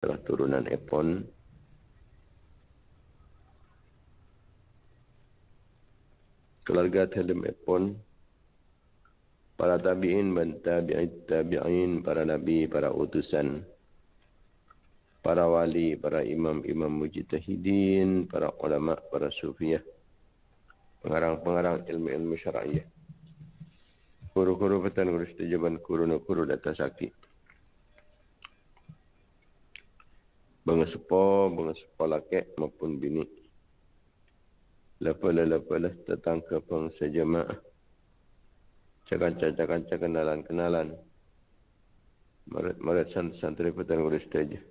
telah turunan Epon keluarga Telem Epon para tabi'in dan tabi'in, tabi'in para nabi, para utusan para wali, para imam-imam mujtahidin, para ulama, para sufiyah pengarang-pengarang ilmu-ilmu syara'iyah kuru-kuru petan guru setujuan kuru-kuru data sakit Bangga sepo laki maupun bini. Lepas-lepas datang ke bangsa jemaah. Cakap-cakap kenalan-kenalan. Maret santri petan guru saja.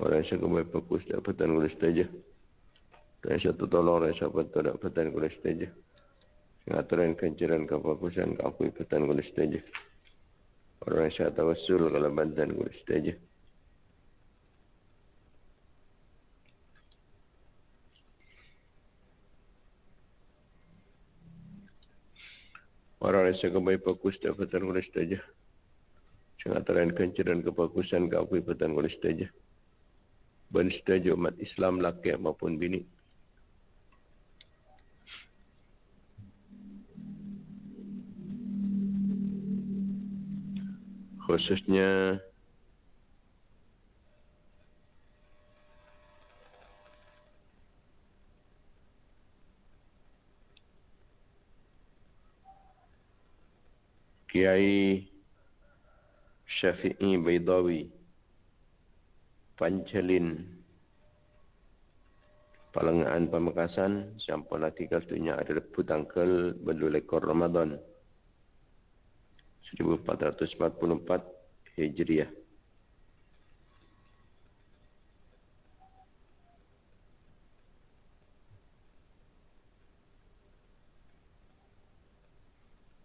Orang yang kembali fokus dah petan guru saja. Dan satu tolong orang yang betul dah petan guru saja. Ngaturan kencaran kefokusan kakui petan guru saja. Orang yang saya tawasul kalau bantan guru saja. Orang rasa kembali fokus dan petan kulis saja. Sangat terang kencaran kefokusan ke aku petan kulis saja. Ben setuju umat Islam laki maupun bini. Khususnya Kiai Syafi'i Baidawi Pancalin Palangaan Pemekasan Sampun artikel tunya ada lepu tangkel Bedulekor Ramadan 1444 Hijriah.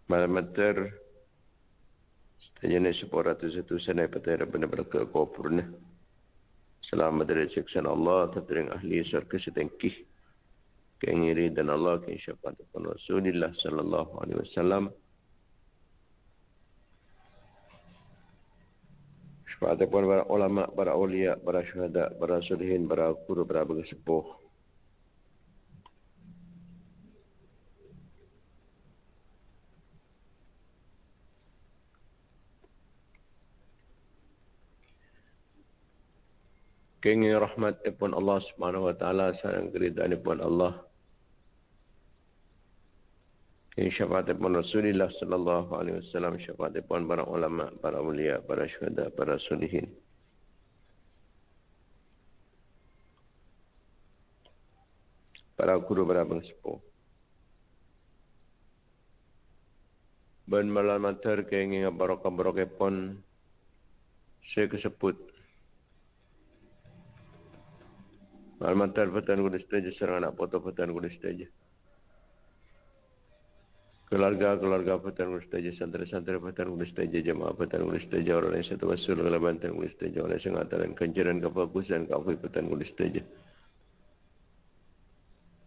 Malam Mater Tajana sepuluh satu sana pada benar-benar ke kopurna. Selamat dari siksa Allah, tertering ahli syurga setengkih. Keingiri dan Allah, keinsyafaat kepada Rasulullah sallallahu alaihi wasallam. Syafaat kepada para ulama, para ulia, para syuhada, para sulihin, para guru, para bersepuh. Kenging rahmat pun Allah Subhanahu wa taala sayang keridaan pun Allah. Kenging syafaat pun Rasulullah sallallahu alaihi wasallam syafaat pun para ulama, para mulia, para syuhada, para solihin. Para guru, para bangsepuh. Ben malam mater kenging barokah-barokah pun saya kesebut Almantar Patan Gunung Setaja serang anak foto Patan Gunung Setaja. Keluarga-keluarga Patan Gunung Setaja, santri-santri Patan Gunung Setaja, jemaah Patan Gunung Setaja, orang yang satu wasul ke Bantan Gunung Setaja, orang yang mengatakan kencaran kefokusan kafir Patan Gunung Setaja.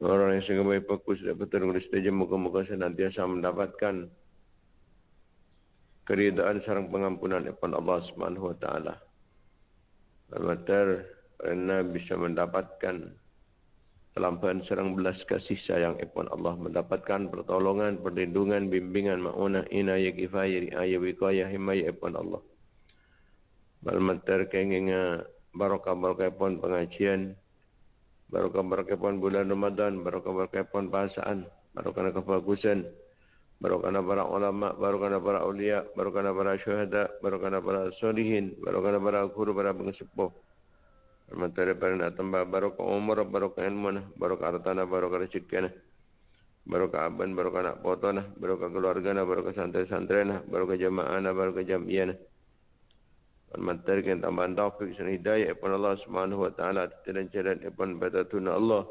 Orang yang sangat baik fokus dan Patan Gunung Setaja, muka-muka senantiasa mendapatkan keridaan sarang pengampunan daripada Allah Subhanahu wa taala. Almantar kerana bisa mendapatkan kelampahan serang belas kasih sayang Ipun Allah mendapatkan pertolongan, perlindungan, bimbingan, ma'unah, inayah, kifayah, riayah, wikayah, himayah Ipun Allah. Balmater kenginga barokah-barokah Ipun pengajian, barokah-barokah Ipun bulan Ramadan, barokah-barokah Ipun bahasaan, barokah kebagusan, barokah para ulama, barokah para ulia, barokah para syuhada, barokah para solihin, barokah para guru, para pengesepuh, Materi nak tambah barokah umur, barokah ilmu, barokah hartana, barokah rezeki, barokah aban, barokah nak foto, barokah keluarga, barokah santri-santri, barokah jamaah, barokah jamiah. Materi yang tambah taufik dan hidayah kepada Allah Subhanahu Wa Taala dan jalan kepada batatun Allah.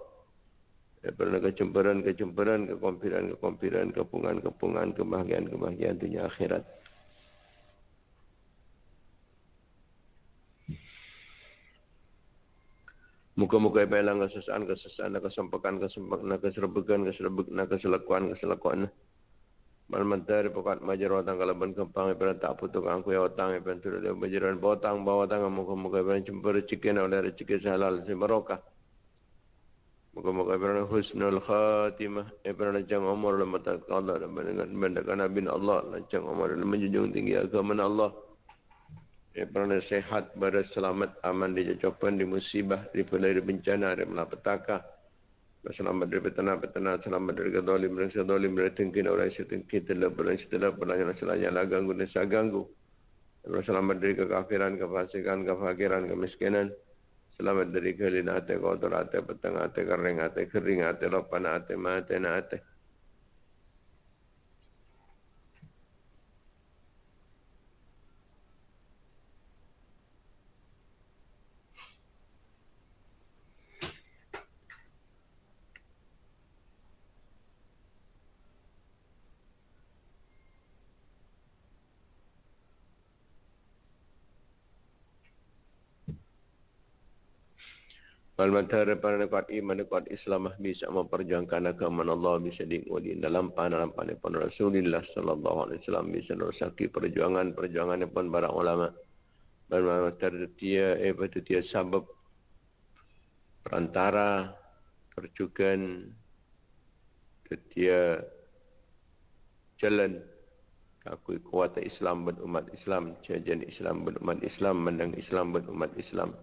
Daripada kecemburan-kecemburan, kekompiran-kekompiran, kepungan-kepungan, kebahagiaan-kebahagiaan dunia akhirat. Muka-muka yang hilang kesesaan, kesesaan, kesempakan, kesempakan, keserbukan, keserbukan, keselakuan, keselakuan. Mal mentari pokat majar watang kalau ben kempang ibarat tak putuk angku ya watang ibarat tu dia majaran botang bawa tangan muka-muka ibarat cempur cikin oleh rezeki halal si barokah. Muka-muka ibarat husnul khatimah ibarat jang umur lemah tak Allah dan mendengar Nabi Allah lancang umur menjunjung tinggi agama Allah. Ibarat sehat berselamat aman di jajapan di musibah di pelai di bencana di malapetaka. Selamat dari petana-petana, selamat dari kedolim, dari sedolim, dari tengkin, orang yang tengkin, telap, orang yang telap, orang yang selanya lah ganggu dan saya ganggu. Selamat dari kekafiran, kefasikan, kefakiran, kemiskinan. Selamat dari kelina hati, kotor petang hati, kering hati, kering hati, lopan hati, mati, hati. Wal matara para kuat iman kuat Islam bisa memperjuangkan agama Allah bisa diikuti dalam dalam pun Rasulullah sallallahu alaihi wasallam bisa merosaki perjuangan perjuangan pun para ulama. Dan matara dia eh betul dia sebab perantara perjuangan dia jalan aku kuat Islam dan umat Islam jajan Islam dan umat Islam menang Islam dan umat Islam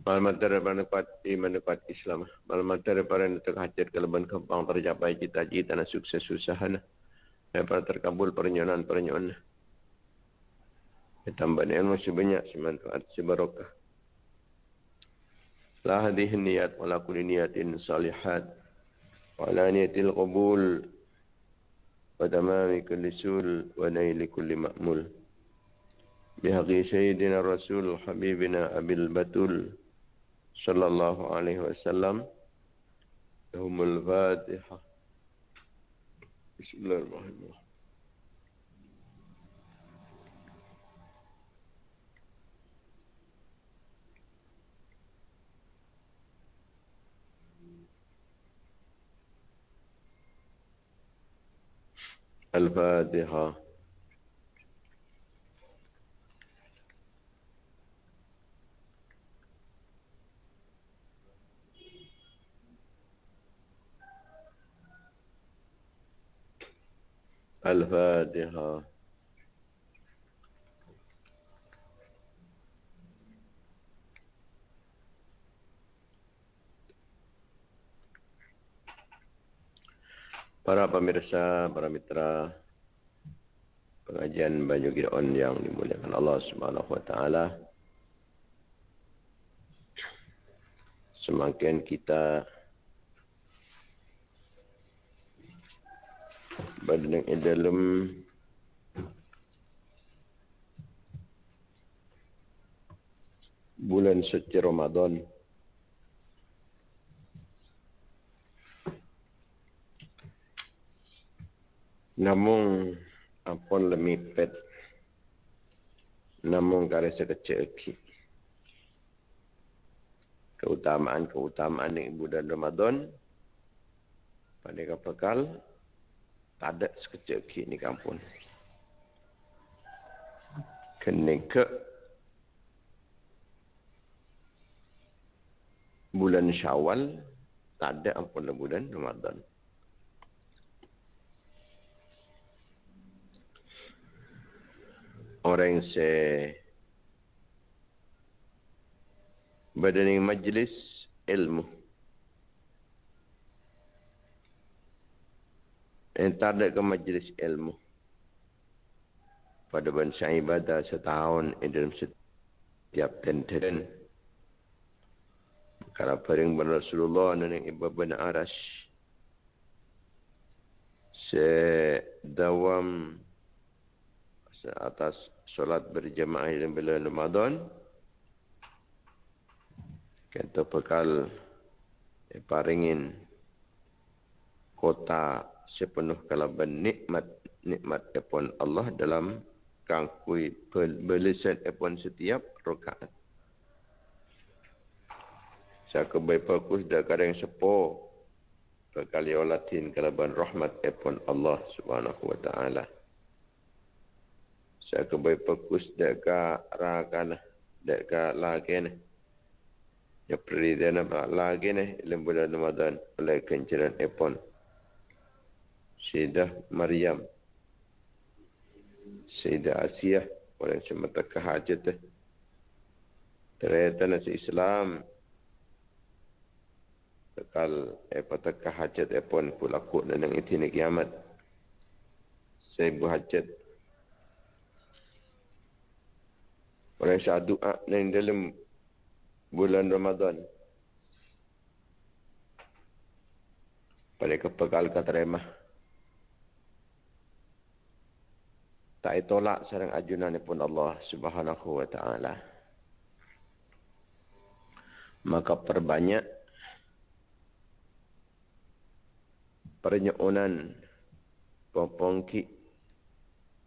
Malamat daripada kuat iman kuat Islam. Malamat daripada yang terhajat kelebihan kembang tercapai cita-cita dan sukses susahan. Daripada terkabul pernyonan-pernyonan. Tambah ilmu sebanyak semanfaat sebarokah. La hadih niat wala kulli niatin salihat. Wala niatil qabul. Wa tamami kulli sul wa naili kulli ma'mul. Bihaqi Sayyidina Rasul Habibina Abil Batul. صلى الله عليه وسلم لهم الفاتحة بسم الله الرحمن الرحيم الفاتحة الفاتحة Para pemirsa, para mitra pengajian Banyu Gideon yang dimuliakan Allah Subhanahu wa taala. Semakin kita pada dalam bulan suci Ramadan. Namun apun lemipet namun kare sekecil keutamaan-keutamaan yang bulan Ramadan. Pada kapal tak ada sekejap lagi ni kampung. Kena ke bulan syawal, tak ada ampun bulan Ramadan. Orang yang se berada majlis ilmu. Tak ada ke majlis ilmu? Pada bangsa ibadah setahun dalam setiap tenten. Kalau paling ben Rasulullah dan ibu ben Aras sedawam atas solat berjamaah dalam bulan Ramadan kita bekal paringin kota sepenuh kalaban nikmat nikmat daripada Allah dalam kangkui belisan epon setiap rakaat. Saya kebaik fokus dah kadang sepo berkali olatin kalaban rahmat epon Allah subhanahu wa ta'ala. Saya kebaik fokus dah ka rakan dah ka lagi ni. Ya perintah nama lagi ni dalam bulan Ramadan oleh kencaran epon. Syedah Maryam. Sayyidah Asiyah orang semata kehajat ternyata nasi Islam. Tekal eh pada kehajat eh pun pulaku dan yang itu ni kiamat. Saya berhajat orang saya doa yang dalam bulan Ramadan. Pada kepekal kata remah tak tolak sarang ajunan pun Allah Subhanahu wa taala. Maka perbanyak pernyonan popongki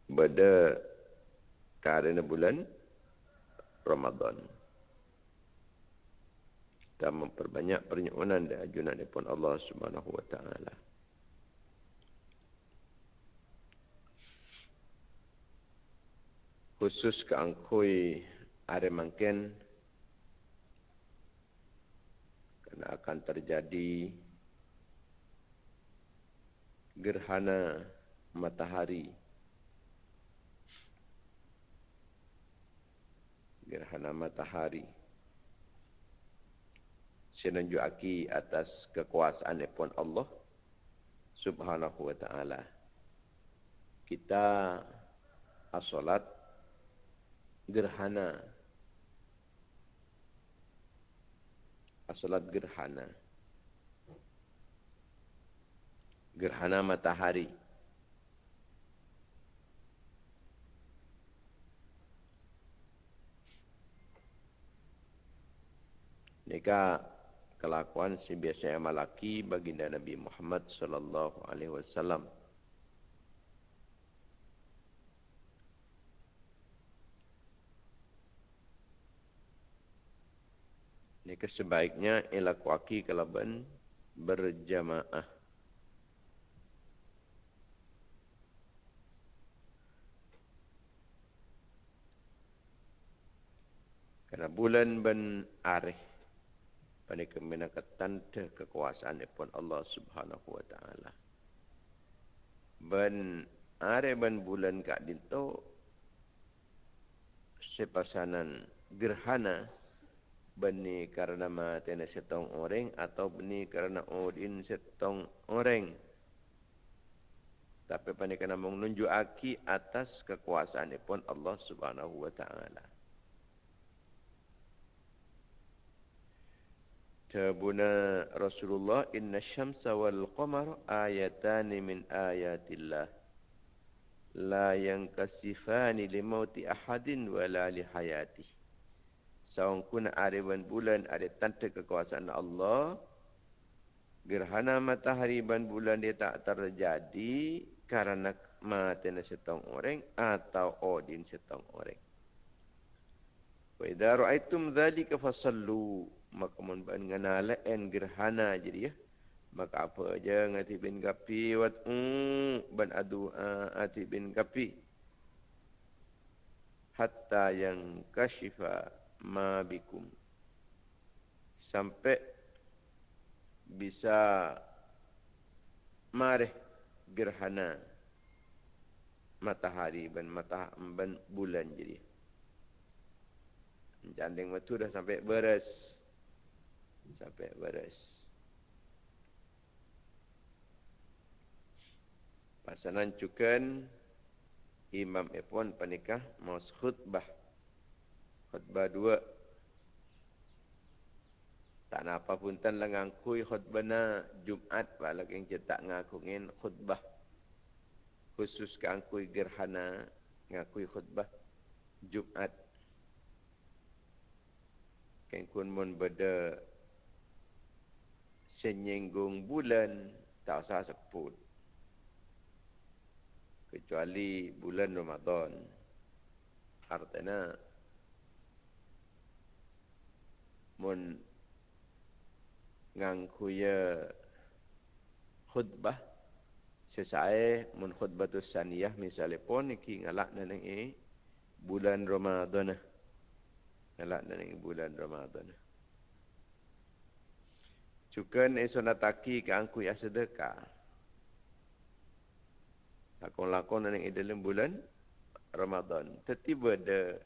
pada karena bulan Ramadan. Kita memperbanyak pernyonan dan ajunan pun Allah Subhanahu wa taala khusus ke angkui ada mungkin kerana akan terjadi gerhana matahari. Gerhana matahari. Senunjuki atas kekuasaan pun Allah subhanahu wa ta'ala. Kita asolat gerhana. Asalat gerhana. Gerhana matahari. Nika kelakuan si biasa malaki baginda Nabi Muhammad sallallahu alaihi wasallam. Ini sebaiknya ialah kuaki kalaban berjamaah. Karena bulan ben arih pada kemenakatan kekuasaan pun Allah Subhanahu wa taala. Ben arih ben bulan kak dinto sepasanan gerhana beni karena mati setong orang atau beni karena odin setong orang. Tapi pani kena menunjuk aki atas kekuasaan pun Allah Subhanahu wa taala. Tabuna Rasulullah inna syamsa wal qamar ayatan min ayatillah la yankasifani li mauti ahadin wala li hayatihi Seorang kuna ariban bulan ada tanda kekuasaan Allah. Gerhana matahari ban bulan dia tak terjadi kerana mati setong orang atau odin setong orang. Wa idza ra'aitum dzalika fasallu maka mun ban nganalaen gerhana jadi ya. Maka apa aja ngati bin kapi wat mm, ban adu ati bin kapi hatta yang kashifa ma bikum. Sampai bisa mareh gerhana matahari dan mata ban bulan jadi. Janding waktu dah sampai beres. Sampai beres. Pasanan cukan imam epon panikah mau khutbah khutbah dua. Tak nak apa pun tan lengang kui khutbah na Jumat balak yang cetak ngakungin khutbah. Khusus ke angkui gerhana ngakui khutbah Jumat kan kun mun beda senyenggung bulan tak usah sebut. Kecuali bulan Ramadan. Artinya mun ngangkuya khutbah sesae mun khutbatus saniyah misalnya pun iki ngalak neneng e bulan Ramadan ngalak neneng bulan Ramadan Cukan esonataki ke angku ya sedekah. Lakon-lakon neneng dalam bulan Ramadan. Tetiba ada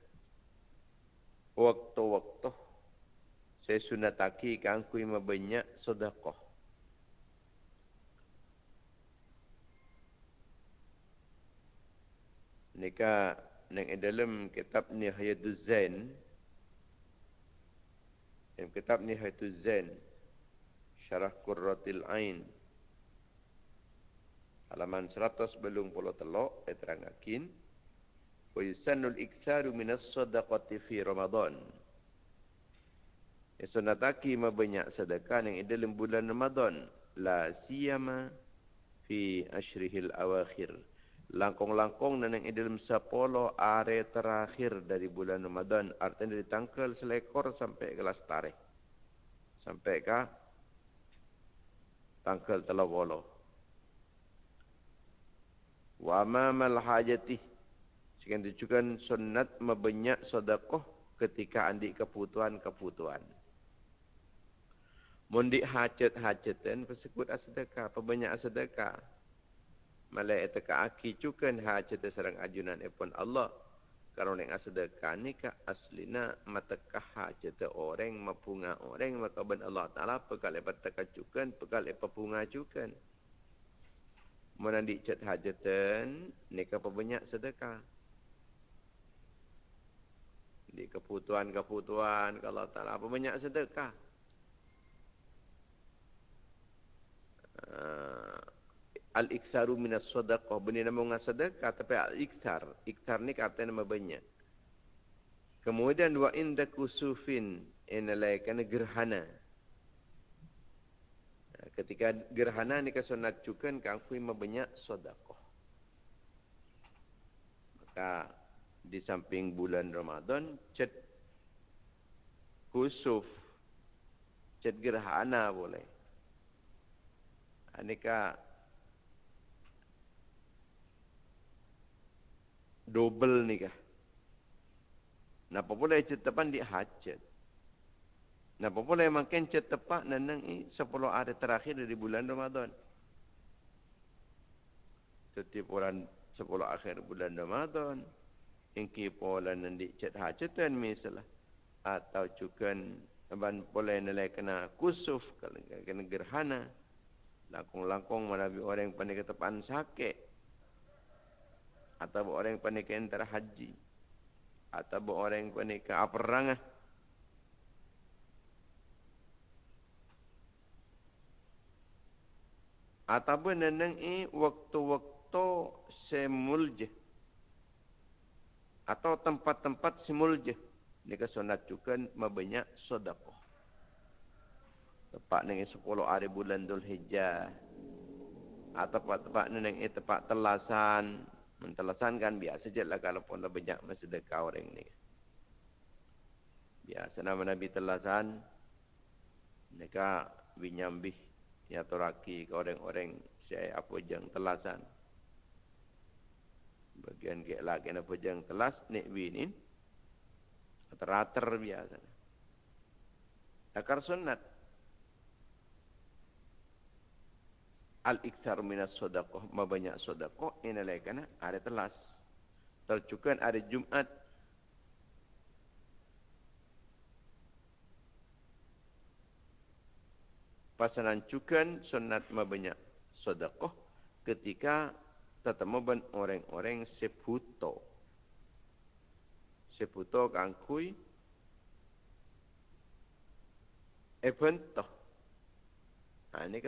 waktu-waktu saya sunataki ke angku yang banyak sedekah. Nika neng dalam kitab Nihayatul Zain. Dalam kitab Nihayatul Zain. Syarah Qurratil Ain. Halaman 100 belum puluh telok. Saya terangakin. Wa yusannul iktharu minas sadaqati fi Ramadan. Sunataki mabanyak sedekah yang dalam bulan Ramadan. La siyama fi ashrihil awakhir. Langkong-langkong dan yang dalam sepuluh hari terakhir dari bulan Ramadan. Artinya dari tanggal selekor sampai ke lastare sampai ke tanggal telah wala wa amamal hajati. Sekian tujukan sunat membanyak sodakoh ketika andi kebutuhan-kebutuhan Mundi hajat-hajatan persekutu sedekah, pebanyak sedekah malaikat ka aki cukan ha cerita serang ajunan epon Allah. Kalau neng sedekah ni ka aslina matakah ha cerita orang mapunga orang maka ben Allah taala pekal lepat teka cukan pekal lepat punga cukan menandi cet hajatan ni ka banyak sedekah. Di kebutuhan-kebutuhan kalau tak apa banyak sedekah. Uh, al-iktharu minas sadaqah. Benda nama dengan sedekah tapi al-ikthar. Ikthar ni kata nama banyak. Kemudian wa inda kusufin inalai kana gerhana. Ketika gerhana ni kesunat cukan kan aku banyak sedekah. Maka di samping bulan Ramadan cet kusuf cet gerhana boleh. Anika double ni kah? Napa pula cet tepan di hajat? Napa pula makin cet tepat nanang i 10 hari terakhir dari bulan Ramadan? Setiap bulan 10 akhir bulan Ramadan, ingki pola nanti cet hajatan misalnya atau juga ban pola nilai kena kusuf kena gerhana langkong-langkong manabi orang yang pandai ketepan sakit. Atau orang yang pandai ke antara haji. Atau orang yang pandai ke perang atau neneng i waktu-waktu semulje. Atau tempat-tempat semulje. Ni kesunat juga mabanyak sedekah tempat nengi 10 hari bulan Dhul Hijjah atau tempat-tempat neneng i tempat telasan mentelasan kan biasa je lah kalau pun banyak bersedekah orang ni. Biasa nama Nabi telasan, mereka binyambih ya toraki ke orang-orang saya apa jeng telasan. Bagian ke lagi apa jeng telas nek binin teratur biasa. Akar sunat al-ikthar minas sodakoh, banyak sodakoh, ini lagi kena ada telas. Tercukan ada Jumat. Pasanan cukan sunat banyak sodakoh ketika tetemu ben orang-orang seputo. Seputo kangkui. Ebentoh. Ha, ini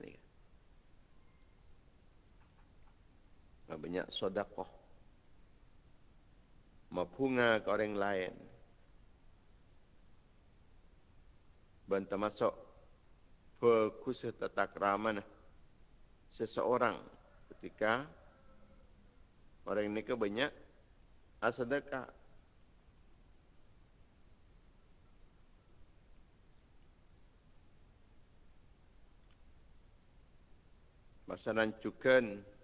ni. banyak sodakoh. Mabunga ke orang lain. Bantah masuk. Bagus tetap ramah. Seseorang. Ketika. Orang ini ke banyak Masa Masalah Masa.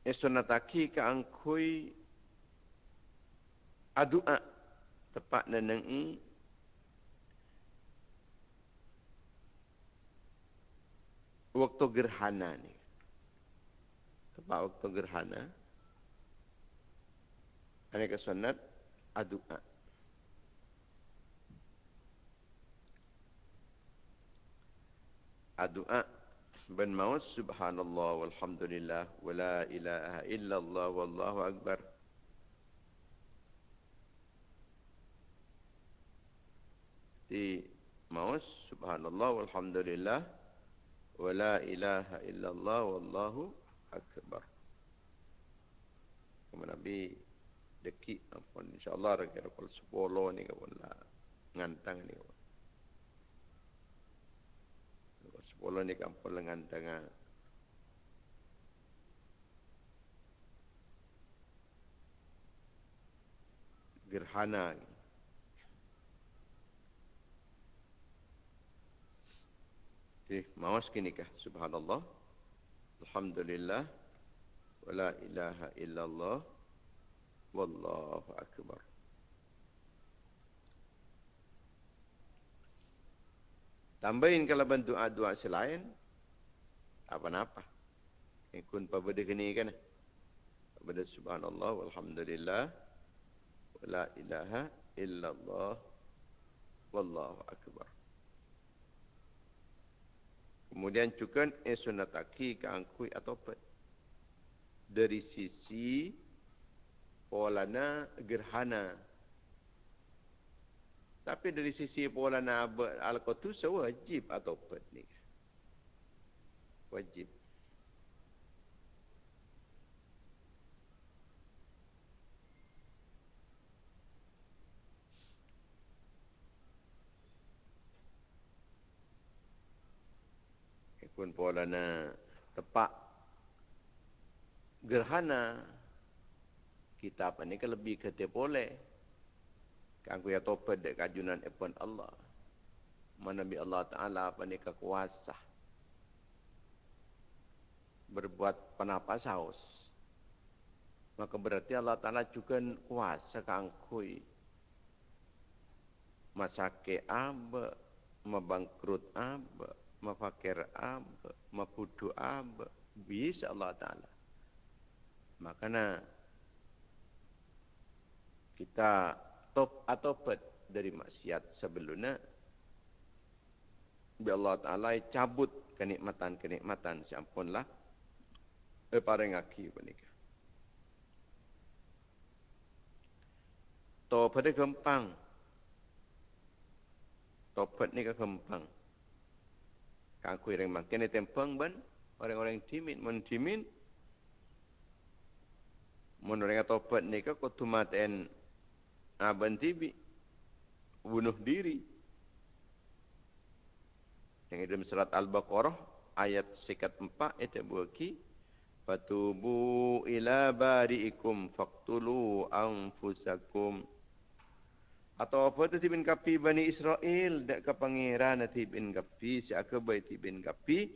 Esonataki ke angkui adua tepat nenengi waktu gerhana ni. Tepat waktu gerhana. Ini kesunat adua. Adua ben maus subhanallah walhamdulillah wala ilaha illallah wallahu akbar. Di maus subhanallah walhamdulillah wala ilaha illallah wallahu akbar. Kemudian Nabi dekik apa insyaallah kira kira 10 ni kawan lah ngantang ni kawan. Sepuluh ni kampung lengan dengan gerhana ni. Okay, mawas kini kah? Subhanallah. Alhamdulillah. Wala ilaha illallah. Wallahu akbar. Tambahin kalau bantu doa selain apa-apa. Ikun pada kini kan. Pada subhanallah walhamdulillah. Wala ilaha illallah. Wallahu akbar. Kemudian juga esunataki ke angkui atau pet. Dari sisi polana gerhana. Tapi dari sisi polana al-qutu wajib atau ni. Wajib. pun polana tepak gerhana kita apa ni kan lebih kete boleh kan ku ya topet dek kajunan epon Allah. Mana bi Allah taala apa ni kekuasa berbuat penapa saus maka berarti Allah taala juga kuasa kangkui masake abe mabangkrut abe mafakir ab, mafudu ab, bisa Allah Ta'ala. Makanya kita atau pet dari maksiat sebelumnya Bi Allah Ta'ala cabut kenikmatan-kenikmatan siampunlah eh parengaki penikah. Topat gempang. Topat ni ke gempang. Kangku yang makin tempeng ban orang-orang timin mun timin mun orang topat ni ka kutu aban tibi. Bunuh diri. Yang dalam surat Al-Baqarah ayat sekat empat itu buaki fatubu ila bari'ikum faqtulu anfusakum. Atau apa tu tibin kapi Bani Israel? Dak ke pangeran tibin kapi si akabai tibin kapi?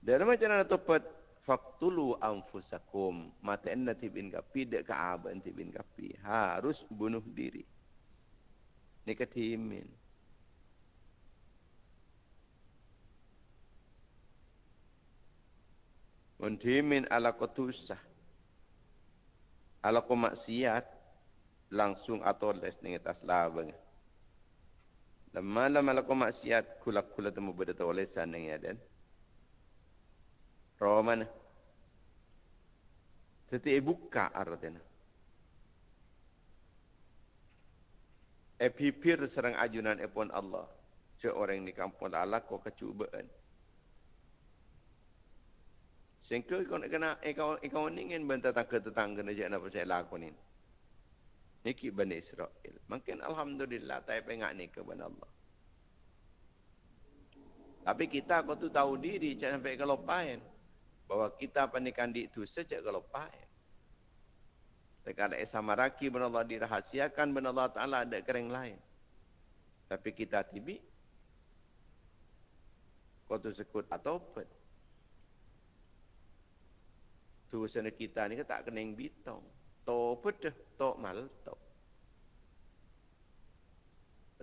Dan macam mana topat faktulu anfusakum mata enna tibin kapi ke aban tibin kapi harus bunuh diri ni Muntimin ala kotusah ala komaksiat langsung atau les ni atas labang. Malam kau maksiat kulak kulak temu oleh sana ya dan. Roman. Tetapi ibu buka artinya. Epipir serang ajunan epon Allah. Cik orang ni kampung Allah kau kecubaan. Sehingga kau nak kena, eh kau, eh kau ingin bentar tetangga-tetangga ni, jangan apa saya lakukan ini. Niki Bani Israel. Mungkin Alhamdulillah tak pengak ni ke Bani Allah. Tapi kita kau tu tahu diri jangan sampai kelopain. Bahawa kita pernikahan di itu sejak kelopain. Dekat ada samaraki benar Allah dirahasiakan benar Allah Ta'ala ada kering lain. Tapi kita tibi. Kau sekut atau apa? Tu sana kita ni tak kena yang bitong. Topet dah. Tok mal tok.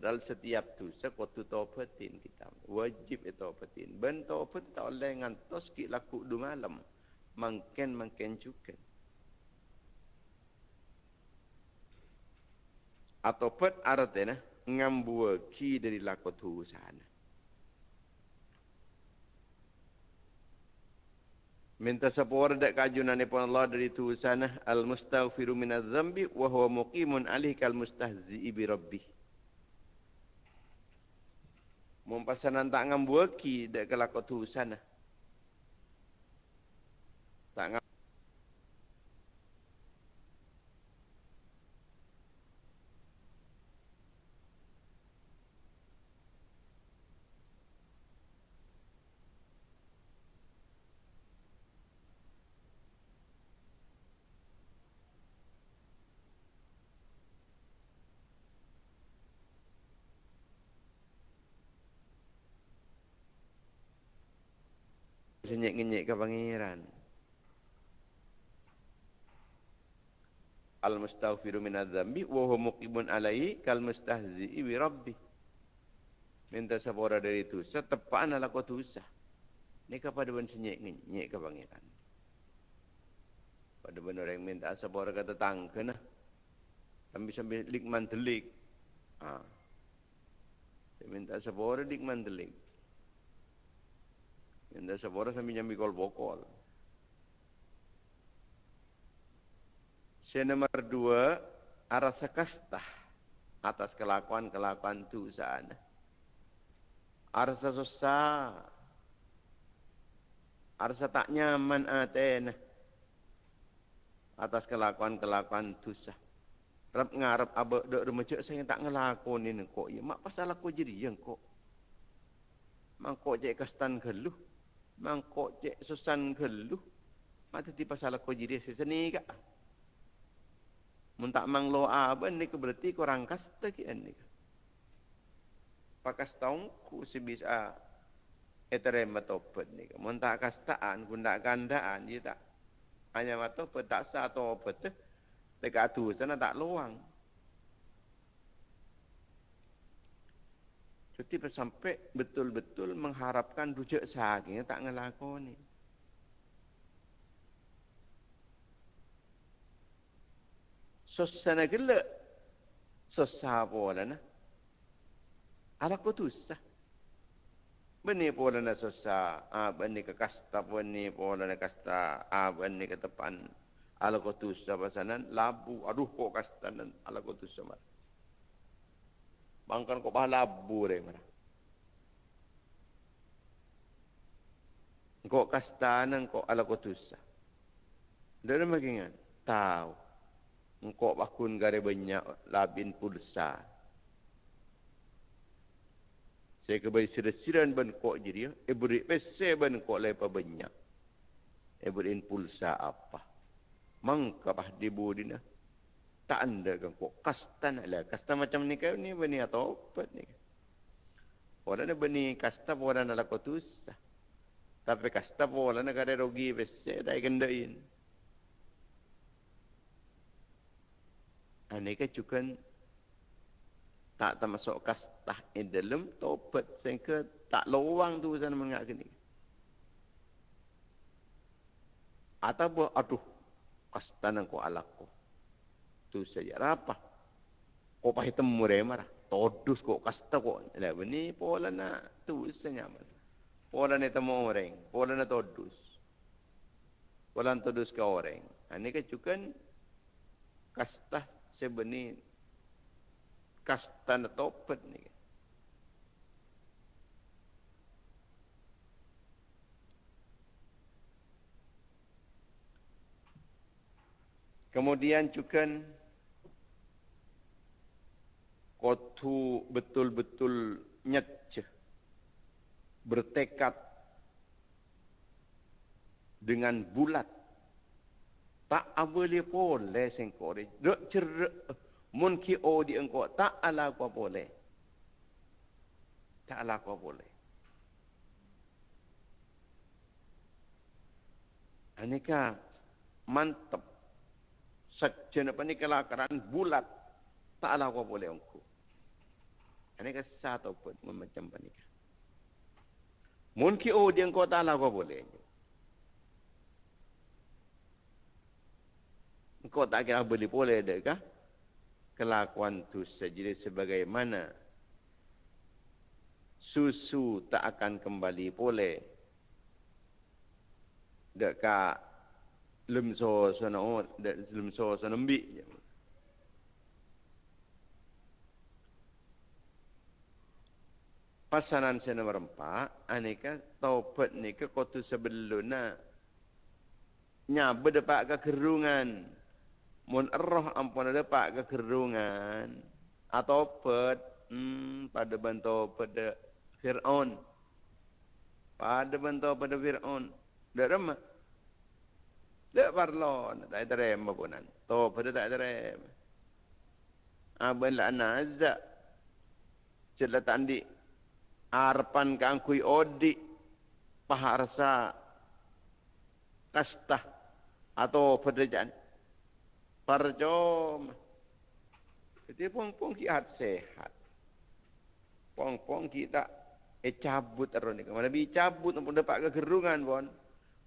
Padahal setiap tu sekut tu topetin kita. Wajib itu topetin. Ben topet tak boleh ngantos ki laku du malam. Mungkin mungkin juga. atau pet artinya ngambua ki dari lakot hu sana. Minta sapor dak kajunan ni Allah dari tu sana al mustaghfiru min adz-dzambi wa huwa muqimun alih kal mustahzi bi rabbih. Mumpasanan tak ngambua ki dak kelakot hu sana. Tak senyek-ngenyek ke pangeran. Al mustaghfiru min adzambi wa huwa muqimun alaihi kal mustahzi'i bi rabbi. Minta sapora dari itu, setepaan ala kau dosa. Ini kepada ben senyek-ngenyek ke pangeran. Pada benar yang minta sapora kata tangke nah. Tapi sambil likman telik. Ha. minta sapora likman telik. Yang dah sebora sambil nyambi kol bokol. Saya nomor dua, arasa kastah atas kelakuan-kelakuan tu sana. Arasa susah. Arasa tak nyaman atena. Atas kelakuan-kelakuan tu sah. Rap ngarap abak dok remecek saya tak ngelakuin ini kok. Ya mak pasal aku jadi yang kok. Mak kok cek kastan geluh mangkok cek susan geluh. Mata ti pasal aku jadi seseni ka mun tak mang lo aben ni berarti kurang kasta ki ni pakas taung ku si bisa etere matopet ni mun tak kastaan gunda gandaan dia tak. Hanya matopet tak sa atau opet dekat tu sana tak luang Jadi sampai betul-betul mengharapkan rujuk saking tak ngelakoni. Susana gila. Susah pula na. Ala ko tusah. Bani pula na susah. Ah, bani ke kasta bani pula na kasta. Ah, ke tepan. Ala ko tusah pasanan. Labu. Aduh kok kasta nan. Ala ko tusah marah. Bangkan kau pahala abu deh mana. Kau kastanan kau ala kau tusa. Dari makingan tahu. Engkau bakun gare banyak labin pulsa. Saya kebai sirasiran ban kau jadi ya. Ebri pese ban kau lepa banyak. Ebri pulsa apa? Mangkapah dibudina tak anda kan kok kasta nak lah. Kasta macam ni kan ni bani atau apa ni? Orang ni bani kasta orang nak tu tapi kasta orang nak ada rugi besar tak kendain ini kan juga tak termasuk kasta in dalam topat sehingga tak luang tu sana mengak ni. Atau aduh kasta nak ko alakku tu saja. Apa kok pahit temu remar todus kok kasta kok lah beni pola na tu saja mas pola ni temu orang. Pola na todus. Pola na todus ke orang. Ini kan juga kasta sebeni kasta na topet ni Kemudian juga kotu betul-betul nyece bertekad dengan bulat Tak boleh boleh sengkor. Dek cerak. Mun ki o di engkau tak ala kau boleh. Tak ala kau boleh. Anika mantap. Sajana pani kelakaran bulat. Tak ala kau boleh engkau. Anika satu pun macam panika. Mun ki o di engkau tak ala kau boleh. Engkau tak kira boleh boleh dekah? kelakuan itu sejadi sebagaimana susu tak akan kembali pulih dekat lemso sana dek lemso sana mbik pasanan saya nomor empat aneka taubat ni ke kotu sebelumnya nyabe depak ke kerungan. Mun roh ampun ada pak kekerungan atau pet hmm, pada bantu pada Fir'aun. Pada bantu pada Fir'aun. Dak remah dak parlon tak ada rem punan to pada tak ada rem. Abel anazza celat andi arpan kangkui odi paharsa kastah atau pedejaan Parjom. Jadi pong-pong kiat sehat. Pong-pong kita eh cabut terus ni. Cabut pun dapat kegerungan pun.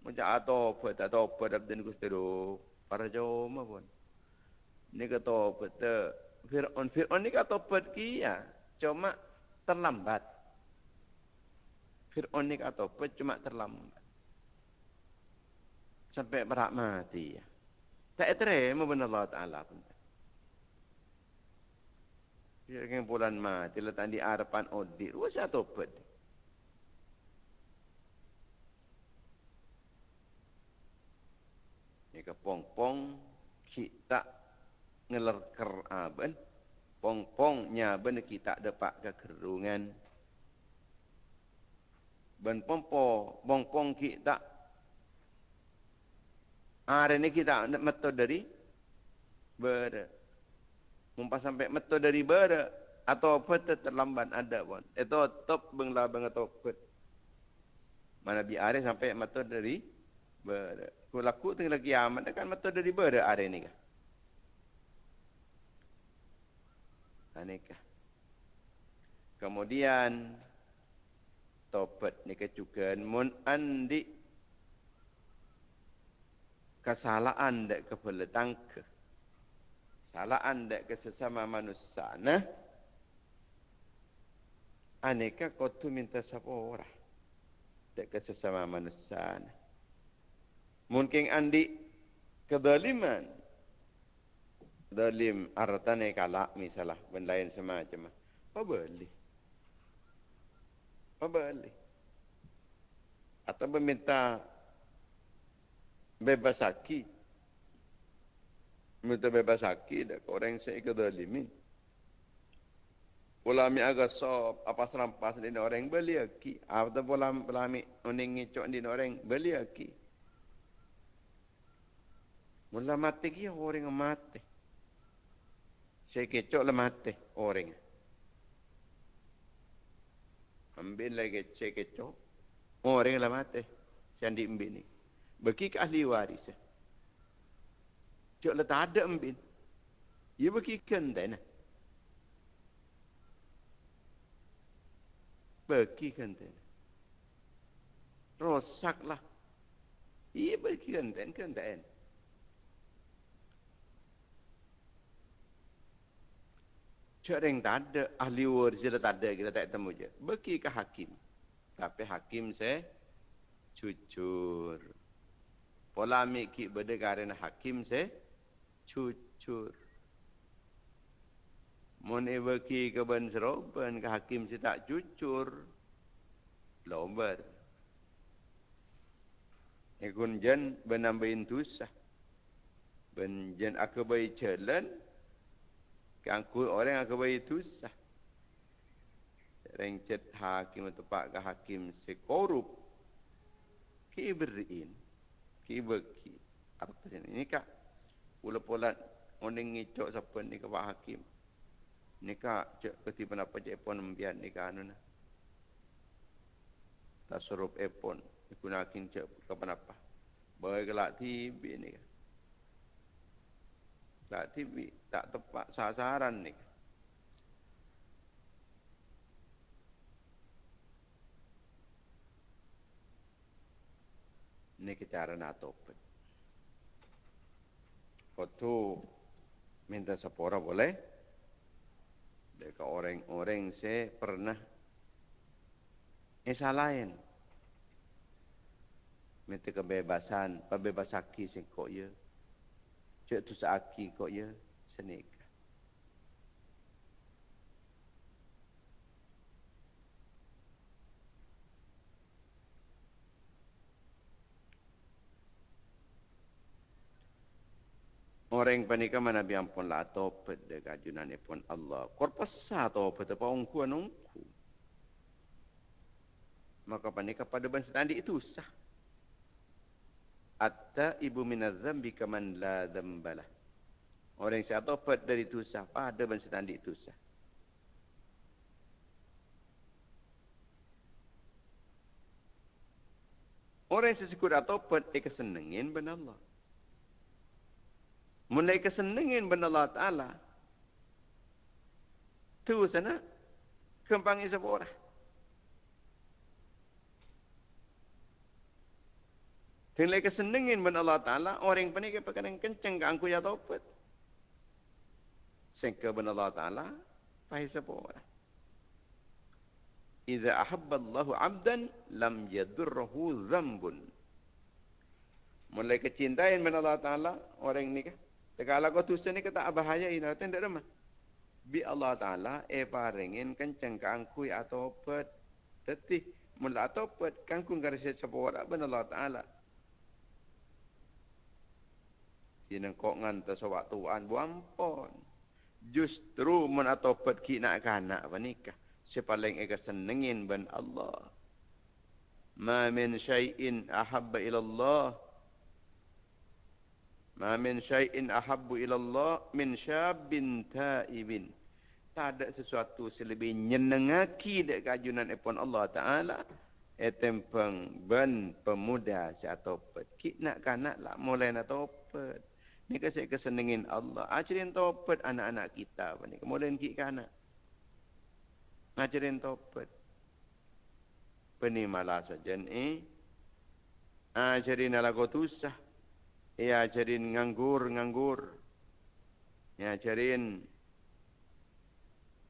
Macam atau apa, tak tahu apa dan gusti tu. Parjom pun. Ni kata apa tu. Fir'aun. Fir'aun ni kata apa kia. Cuma terlambat. Fir'aun ni kata apa cuma terlambat. Sampai berak mati. Tak terima benar Allah Ta'ala pun. Dia bulan mati letak di harapan audit. Wah saya topat. Ini ke pong-pong kita ngelerker aben. Pong-pongnya ben kita dapat kekerungan. Ben pong-pong, pong-pong kita Hari ini kita metode dari ber. Mumpas sampai metode dari ber atau apa terlambat ada pun. Itu top bengla bang atau apa. Mana bi hari sampai metode dari ber. Ku laku tinggal lagi amat kan metode dari ber hari ini kan. Anikah. Kemudian topet ni kecukan mun andi kesalahan dek kepala tangke. Kesalahan dek kesesama manusia. Nah, aneka kau minta siapa orang dek kesesama manusia. Nah. Mungkin andi kedaliman. Dalim artane kalak misalah benda lain semacam. Apa boleh? Boleh? Atau meminta bebas haki. Minta bebas haki dah orang saya ke dalimin. Ulami agak sob apa serampas ni orang beli haki. Atau ulami ulami uning ngicok ni orang beli haki. Mula mati kia orang mati. Saya kecok lah mati orang. Ambil lagi cek kecok. Orang lah mati. Saya ambil ni. Bagi ke ahli waris. Cik letak ada ambin. Ia bagi ke enten. Bagi ke enten. Rosaklah. Ia bagi ke enten yang tak ada ahli waris dia tak ada kita tak temu je. Bagi ke hakim. Tapi hakim saya jujur polemik ki berdekatan hakim se cucur. Mun evaki ke ben seroban ke hakim se tak cucur. Lomber. Ekun jen benambahin tusah. Ben jen aku bayi jalan. Kangku orang aku bayi tusah. Rengcet hakim atau pak ke hakim se korup. Ki beriin kibaki apa ini kak Pula polat oning ngicok siapa ni ke Pak Hakim. Nikah cek ketiban apa je pun membiar nikah anu nah. Tak suruh epon. Ikunakin cek kapan apa. Bagai kelak tibi ni. Kelak tibi tak tepat sasaran ni. Ini cara nak topet. Waktu minta sepora boleh. Dekat orang-orang saya pernah Esa lain. Minta kebebasan, pebebas aki sing kok ya. Cek tu seaki kok ya, senik. Orang panika mana biampun lah topet de kajunan pun Allah. Korpasa topet apa ungku ungku. Maka panika pada ban setandi itu sah. Atta ibu minadzambi kaman la dzambalah. Orang yang topet dari itu sah pada ban setandi itu sah. Orang yang sesukur atau pet, ia benar Allah. Mulai kesenengin benda Allah Ta'ala. Tu sana. Kempangi sebuah orang. Mulai kesenengin benda Allah Ta'ala. Orang yang penik perkara kencang ke angku ya taubat. Sehingga benda Allah Ta'ala. Pahit orang. Iza ahabballahu abdan lam yadurrahu zambun. Mulai kecintaan benda Allah Ta'ala. Orang ini kan. Kalau kau tusen ni kata bahaya ini, nanti tidak ada Bi Allah Taala eh paringin kenceng kangkui atau pet, tetih mula atau pet kangkung garis sepora ben Allah Taala. Ini kok nganta sewak tuan buampon. Justru mun atau pet kina kanak panikah. Sepaling eka senengin ben Allah. Ma min syai'in ahabba ila Allah Ma min syai'in ahabbu ila Allah min syabin taibin. Tak ada sesuatu selebih nyenengaki dek kajunan epon Allah Ta'ala. Etempeng ben pemuda si atopet. Kik nak kanak lah mulai nak topet. Ni kasih kesenengin Allah. Ajarin topet anak-anak kita. Kemudian kik kanak. Ajarin topet. Penimalah saja ni. Ajarin ala kotusah. Ia ajarin nganggur-nganggur. Ia ajarin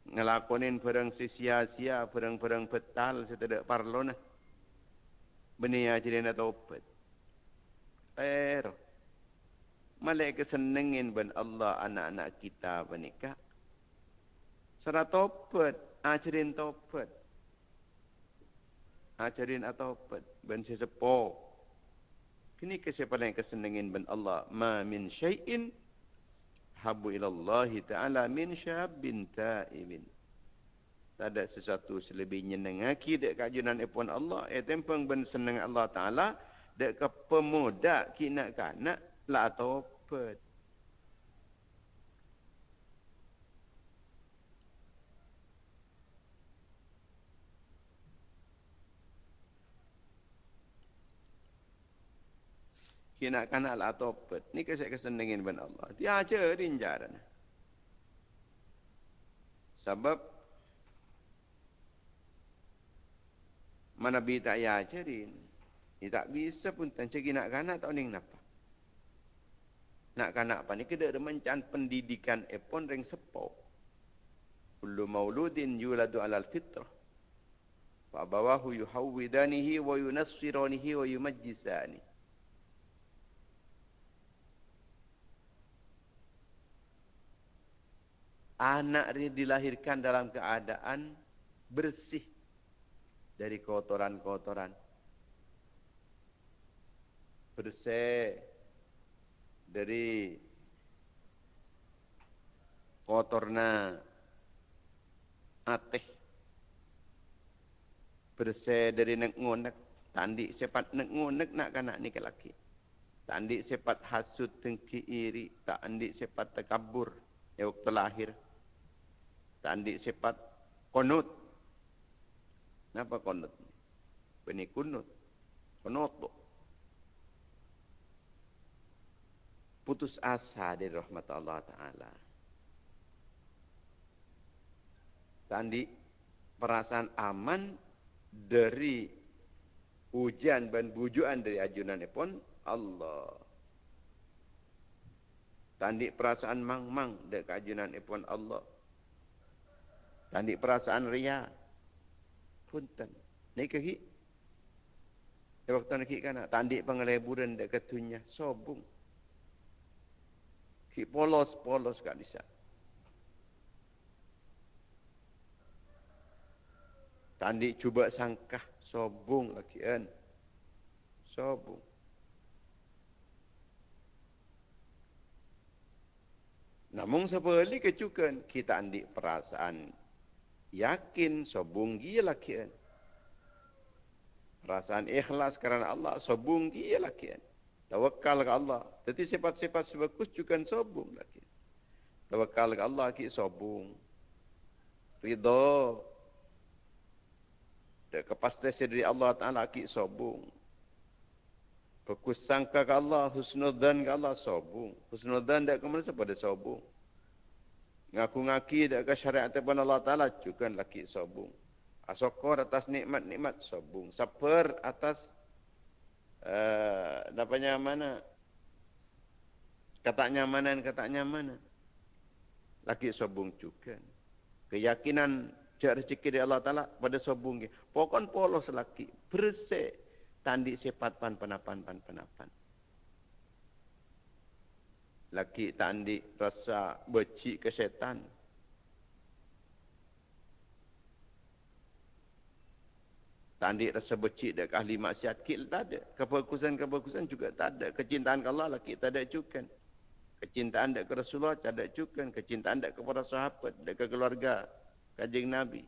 ngelakonin perang sia-sia, perang-perang betal setidak parlo nah. Beni ajarin atau opet. Pero, malai kesenengin ben Allah anak-anak kita menikah. Serat topet, ajarin topet. Ajarin atau opet, ben sesepoh. Kini kesiapa yang kesenengin ben Allah. Ma min syai'in habu ilallahi ta'ala min syabin ta'ibin. Tak ada sesuatu selebih nyenengaki dek kajunan ipun Allah. Eh tempeng ben seneng Allah Ta'ala. Dek ke pemuda kina kanak lah atau pet. Kina kanak lah topet. Ni kesek kesenengin ben Allah. Dia aja rinjaran. Sebab mana bi tak ya ajarin. Dia tak bisa pun tan cegi nak kanak tak ning napa. Nak kanak apa ni keda remencan pendidikan epon ring sepo. Kullu mauludin yuladu alal fitrah. Fa abawahu yuhawwidanihi wa yunassiranihi wa yumajjisanihi. anak dia dilahirkan dalam keadaan bersih dari kotoran-kotoran. Bersih dari kotorna ateh. Bersih dari nek ngonek tandi sepat nek ngonek nak kanak ni ke laki. Tak andik sifat hasud tengki iri. Tak andik sifat tekabur. Ya waktu lahir. Tak andik sifat konut. Kenapa konut? Bini kunut. Konut tu. Putus asa dari rahmat Allah Ta'ala. Tak andik perasaan aman dari ujian dan bujuan dari ajunan pun Allah. Tandik perasaan mang-mang dari kajunan pun Allah. Tandik perasaan ria. Punten. Ini kehi. Ya waktu nak kan tandik pengeleburan dek ketunya sobung. Polos-polos kat disa. Tandik cuba sangkah sobung lagi kan. Sobung. Namun sebalik kecukan kita andik perasaan yakin sobung gila kian. Perasaan ikhlas kerana Allah sobung gila kian. Tawakal ke Allah. Jadi sifat-sifat sebagus juga sobung lagi. Tawakal ke Allah ki sobung. Ridho. Dan kepastian dari Allah Ta'ala ki sobung. Fokus sangka ke Allah, husnudan ke Allah, sobung. Husnudan tak ke mana pada sobung. Ngaku-ngaki tak ke syariat tepan Allah Ta'ala, juga laki sobung. Asokor atas nikmat-nikmat, sobung. Saper atas, uh, dapatnya mana? Kata nyamanan, kata nyamanan. Laki sobung juga. Keyakinan cak rezeki dari Allah Ta'ala pada sobung. Pokon polos laki. Bersih tandik sifat pan penapan pan penapan. Laki tandik rasa becik ke setan. Tandik rasa becik dek ahli maksiat kil tak ada. Kefokusan-kefokusan juga tak ada. Kecintaan ke Allah laki tak ada juga. Kecintaan dek ke Rasulullah tak ada juga. Kecintaan dek kepada sahabat, dek ke keluarga, kajing Nabi.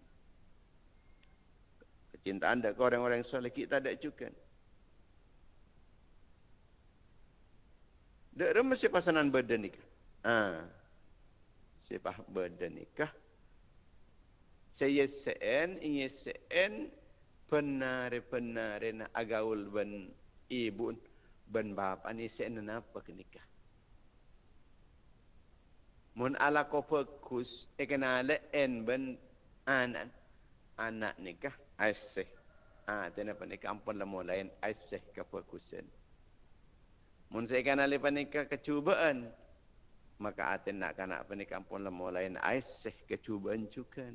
Kecintaan dek ke orang-orang soleh kita ada juga. Dek rem mesti pasanan badan nikah. Ha. Sipah badan nikah. Saya sen, ini sen benar-benar nak agaul ben ibu ben bapa ni sen apa ke nikah. Mun ala ko fokus e kena le en ben anak anak nikah aiseh. Ah, ha, tenapa nikah ampun lemo lain aiseh ke fokusen. Mun kan alih panikah kecubaan. Maka atin nak kanak panikah pun lemo lain aiseh kecubaan juga.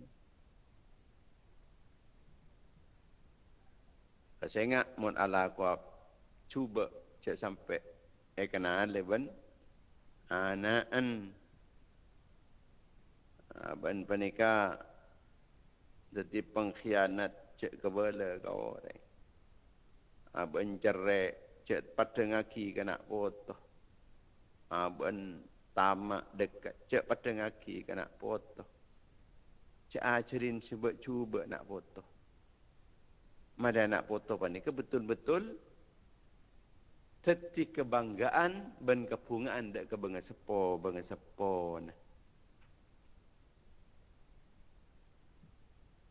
Ingat mun ala aku cuba cek sampai eh kena leban anaan ban panika jadi pengkhianat cek kebala kau orang. Abang cerai cek pada ngaki kena foto. Aban tamak dekat cek pada ngaki kena foto. Cek ajarin sebab cuba nak foto. Mada nak foto pani ke? Betul-betul teti kebanggaan ben kepungaan dak ke benga sepo benga sepo nah.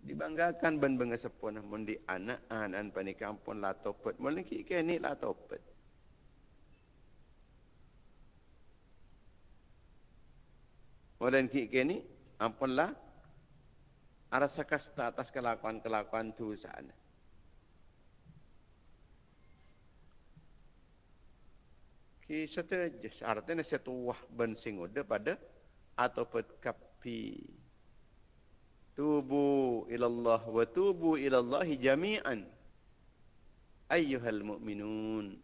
dibanggakan ben benga sepon mun di anak anan pani kampung la topet. Mun ki ke ni la topet. Olen ki ke ni ampun la arasa kasta atas kelakuan-kelakuan tu sana. Ki satu artinya satu wah ben singoda pada atau pet kapi. Tubu ilallah wa tubu ilallahi jami'an. Ayyuhal mu'minun.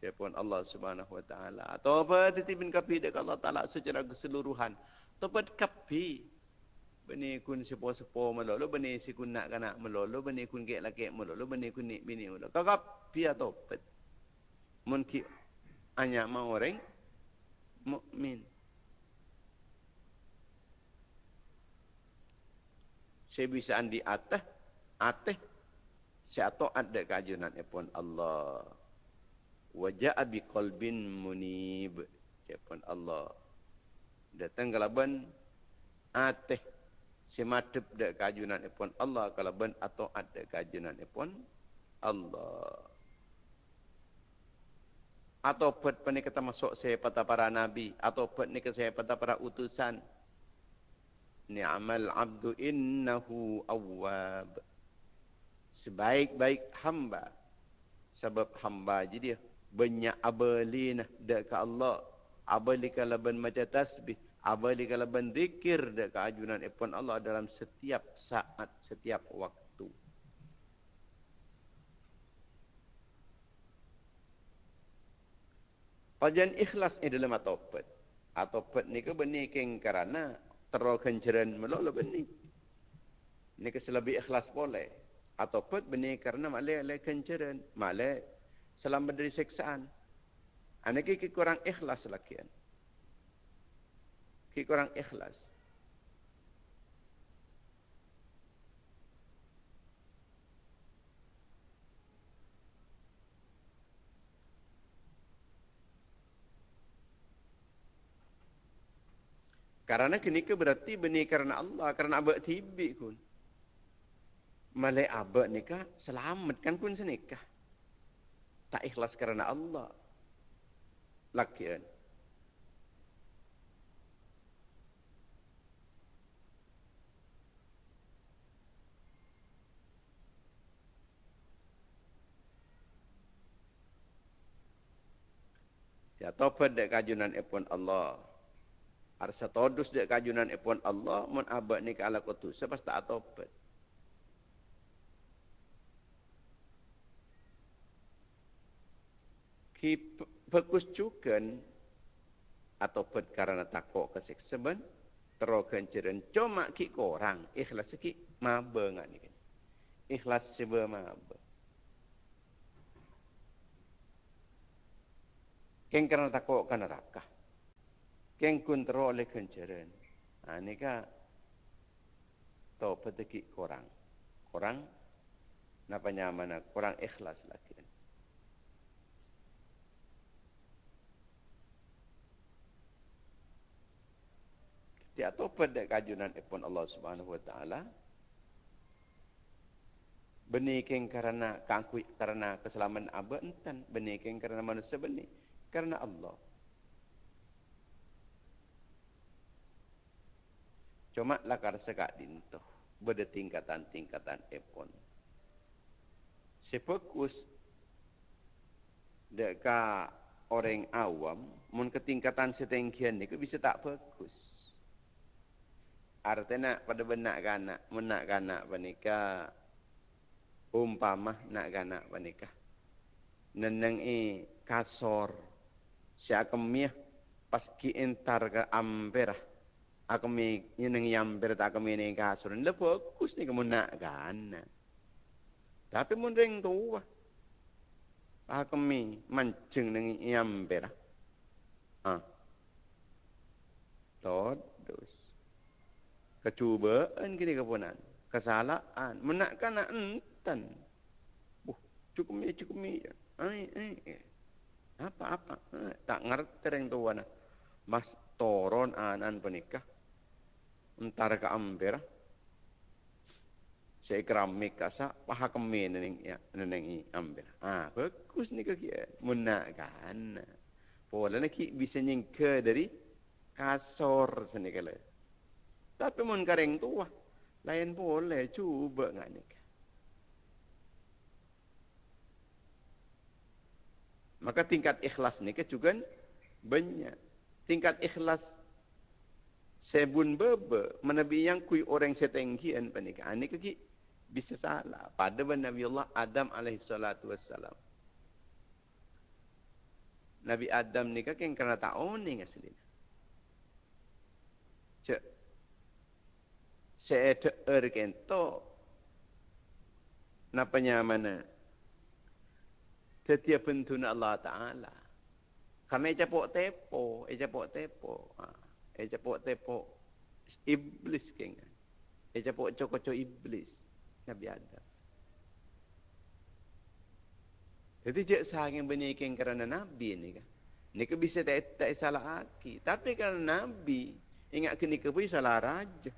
Siapun Allah subhanahu wa ta'ala. Atau apa titipin kapi dekat Allah ta'ala secara keseluruhan. Atau kapi. Bani kun sepo-sepo melolo Bani si kun nak kanak melolo Bani kun kek laki melolo Bani kun nik bini melolo Kau kapi atau apa Mungkin hanya mau orang Mukmin saya bisa andi atas atas saya taat dek kajunan pun Allah Waja'a biqalbin munib. Siapun Allah. Datang kalaban ateh sematep dek kajunan ipun Allah kalaban atau ada kajunan ipun Allah. Atau pet ni kita masuk saya pada para nabi. Atau pet ni saya pada para utusan. Ni'amal abdu innahu awwab. Sebaik-baik hamba. Sebab hamba je dia. Banyak abalin dekat Allah. Abali kalaban macam tasbih. Abali kalaban zikir dekat ajunan ipun Allah dalam setiap saat, setiap waktu. Pajan ikhlas ni dalam atopet. Atopet ni ke benih keng kerana terlalu kenceran melolo benih. Ni ke selebih ikhlas boleh. Atopet benih kerana malai malai kenceran. Malai selamat dari seksaan. Anak ki kurang ikhlas lakian. Ki kurang ikhlas. Karena kini ke berarti benih karena Allah, karena abad tibi kun. Malai abad nikah selamat kan kun senikah. Tak ikhlas karena Allah. Lakian. Ya topat dek kajunan epon Allah. Arsa todus dia kajunan ipun Allah mun abad ni kala kutu sebab tak atopat. Ki juga atau pet karena takut ben terokan ceren cuma ki korang ikhlas ki maba ngak ni. Ikhlas sebe maba. Keng karena takut kan neraka. Keng kontrol oleh kenceran. Ha, ini kan tahu petiki korang. Korang napa nyaman korang ikhlas lagi. Dia tahu pada kajunan ipun Allah Subhanahu Wa Taala. Benikeng karena kangkui karena keselamatan abad entan. Benikeng karena manusia benih. Karena Allah. Cuma lakar sekak dinto. Beda tingkatan-tingkatan epon. Sepokus deka orang awam, mun ketingkatan setengkian ni bisa tak fokus. Artinya pada benak kanak, menak kanak panika umpamah nak kanak panika. Neneng i kasor, siakemiah pas ki entar ke amperah aku mi yang yam berita aku mi ni kasur ni fokus ni kamu nak kan tapi mun ring tu aku mi mancing neng yam ber ah. Todus. Kecubaan kini kepunan. Kesalahan menakkan nak enten. Buh cukup mi cukup mi ai ai. Apa apa tak ngerti ring tua mas toron anan penikah antara ke amber saya keramik kasa paha kemen neng ya neng i ah bagus ni kaki menakan pola nak bisa nyingke dari kasor sini kala. Tapi mun kareng tua lain boleh cuba ngani maka tingkat ikhlas ni ke juga banyak. Tingkat ikhlas sebun bebe menabi yang kui orang setengkian pernikahan ni kaki bisa salah. Pada Nabi Allah Adam alaihi salatu wassalam. Nabi Adam ni kaki yang kena tahu ni asli cek. Saya ter kento napanya mana setiap pentuna Allah Ta'ala. Kami capok tepo, eh capok tepo. Ha. Eh capok tepok iblis keng. Eh capok cokocok iblis. Nabi Adam. Jadi jek sahing benikin kerana Nabi ni kan. Ni ke bisa tak, tak salah aki. Tapi kalau Nabi ingat ke ni ke pun salah raja.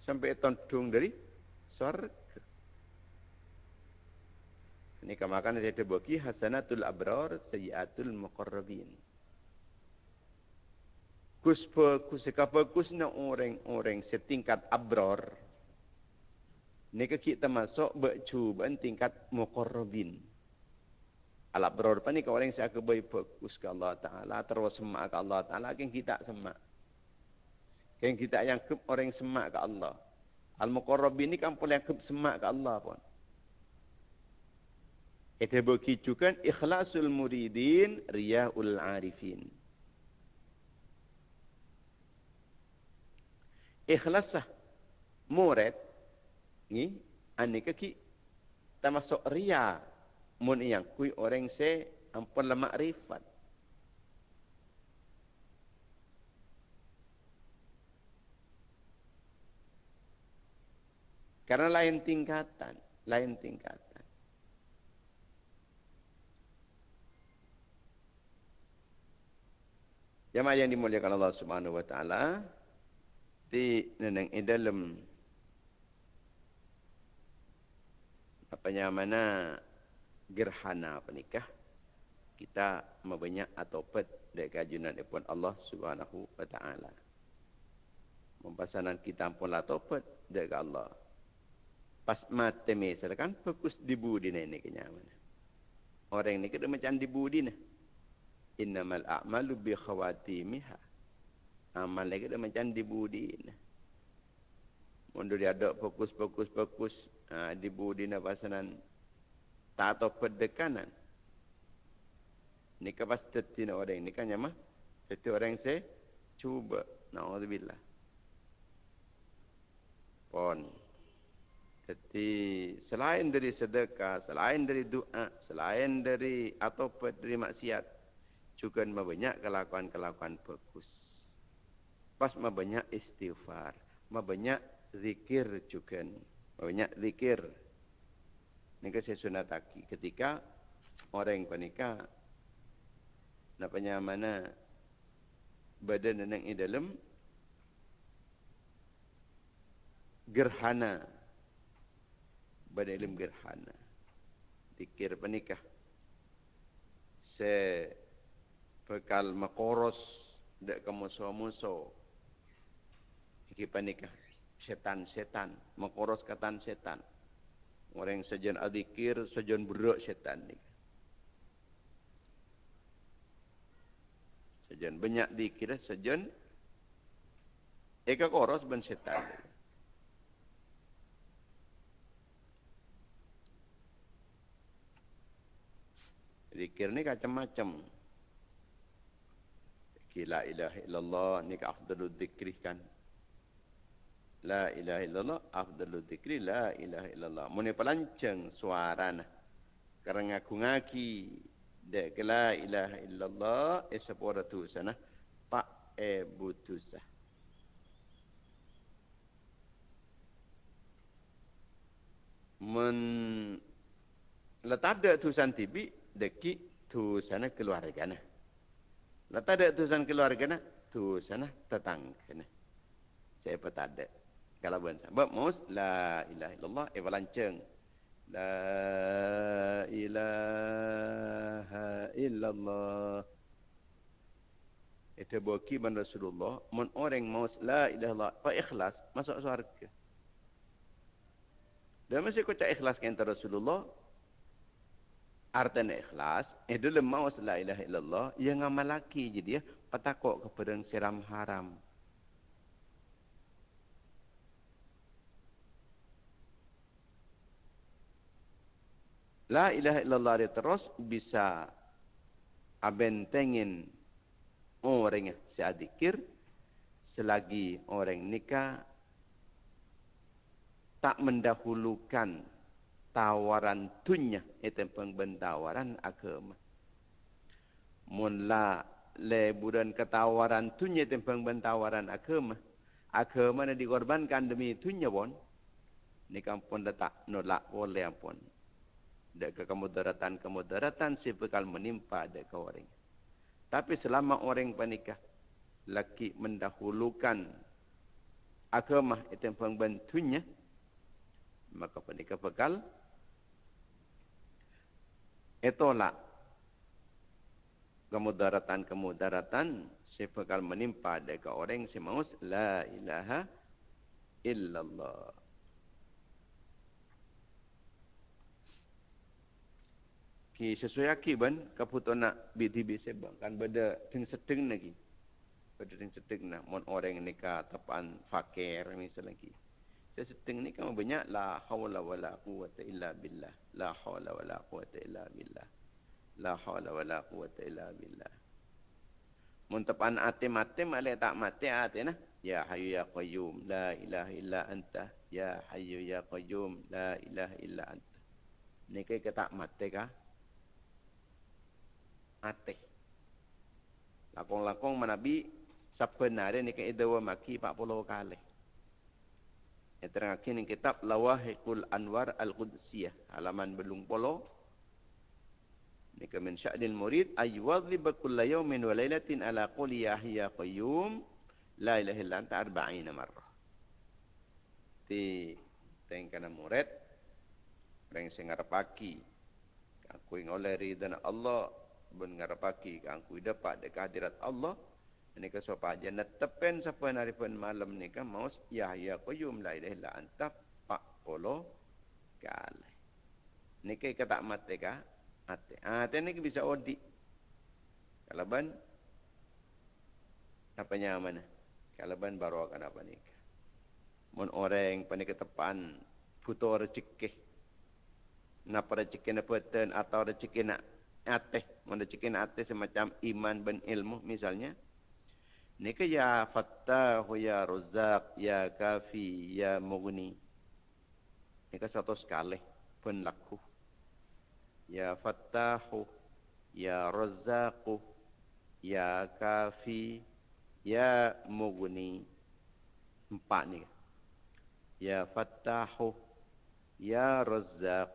Sampai tontung dari surga. Ini kemakan saya terbagi hasanatul abrar sayyatul muqarrabin. Kus pe kus kapa kus na orang-orang setingkat abrar. Ni kita masuk bercu tingkat muqarrabin. Alat beror pa ni kau orang saya kebai fokus ke Allah Taala terus semak ke Allah Taala kan kita semak. Kan kita yang ke orang semak ke Allah. Al muqarrabin ni kan yang ke semak ke Allah pun. Itu begitu kan ikhlasul muridin riyaul arifin. Ikhlasah. Murid ni anika ki termasuk riya mun yang kui orang se ampun la makrifat. Karena lain tingkatan lain tingkatan. Jemaah yang dimuliakan Allah Subhanahu wa taala di neneng dalam apa namanya gerhana penikah kita membanyak atau pet dari kajunan pun Allah Subhanahu wa taala. Mempasanan kita pun la topet dari Allah. Pas mate me kan fokus di budi ni kenyaman. Orang ni kena macam di budi ni. Innamal a'malu bi khawatimiha. Amal lagi kena macam di budi ni. Mundur dia ada fokus fokus fokus ha, di budi ni pasanan tak atau pendekanan. Ini pasti tetina orang ini kan ya mah. Teti orang saya cuba. Nauzubillah. Pon. Jadi selain dari sedekah, selain dari doa, selain dari atau dari maksiat, juga banyak kelakuan-kelakuan bagus. Pas banyak istighfar, banyak zikir juga, banyak zikir. Ini saya sunataki. Ketika orang yang panika napanya mana badan yang di dalam gerhana. Badan dalam gerhana. Dikir panikah se pekal makoros dek kamu panikah setan-setan makoros katan setan Orang sejen adikir, sejen berak setan ni. Sejen banyak dikir, sejen eka koros ben setan. Dikir ni macam-macam. Kila ilaha illallah ni ka afdalul dikri kan. La ilaha illallah afdalu dzikri la ilaha illallah. Mun pelanceng suarana. Karena aku ngaki dek la ilaha illallah esapora tu sana pak e butusa. Men letak ada tulisan tibi deki tu sana keluarga na. Letak ada tulisan keluarga na tu sana tetangga na. Saya pun tak bukan sebab mus la ilaha illallah e walanceng la ilaha illallah. Itu bagi ban Rasulullah. Mun orang mus la ilaha illallah fa ikhlas masuk syurga. Dan mesti kau ikhlas kan Rasulullah. Artinya ikhlas, eh dalam maus la ilaha illallah, yang ngamal laki jadi ya, patakok kepada siram haram. La ilaha illallah dia terus bisa abentengin orang yang seadikir selagi orang nikah tak mendahulukan tawaran dunia itu pengbendawaran agama. Mula leburan ketawaran dunia itu pengbendawaran agama. Agama yang dikorbankan demi dunia pun, nikah pun letak nolak boleh pun Dek kemudaratan-kemudaratan si bekal menimpa dek orang. Tapi selama orang panikah, laki mendahulukan agama itu yang pembantunya, maka panikah bekal itulah kemudaratan-kemudaratan si bekal menimpa dek orang si maus la ilaha illallah. Ki sesuai aki ban kaputo nak BTB sebang kan beda ting sedeng lagi. Beda ting sedeng nak mon orang ni ka tapan fakir misal lagi saya ni kan banyak la haula wala quwata illa billah. La haula wala quwata illa billah. La haula wala quwata illa billah. Mon tapan ate mate male tak mate ate nah ya hayyu ya qayyum la ilaha illa anta. Ya hayyu ya qayyum la ilaha illa anta. Ni kai tak mate kah ateh. Lakong-lakong manabi sebenarnya ni ke edawa maki 40 kali. Yang terakhir ni kitab Lawahikul Anwar Al-Qudsiyah. Halaman belung polo. Ni ke min sya'dil murid. Aywadhib kulla yawmin wa laylatin ala quli yahya qayyum. La ilaha illa anta arba'ina marrah. Ti tengkana murid. Yang ngarapaki. Aku ingin oleh ridana Allah ben ngarapaki kang ku dapat de kehadirat Allah? Ini ke sopa aja netepen siapa hari pun malam ni kan maus ya ya qayyum la ilaha illa anta pak polo kali ni ke kata mate ka ate ah ni bisa odi. Kalau ban apa mana? Kalau ban baru akan apa ni mon orang panik ketepan puto rezeki. Napa rezeki na peten atau rezeki nak ateh. Cikin ateh semacam iman ben ilmu misalnya. Ni ke ya fattah ya razak ya kafi ya mughni. Ni ke satu sekali pun laku. Ya fattah ya razak ya kafi ya mughni. Empat ni. Ya fattah ya razak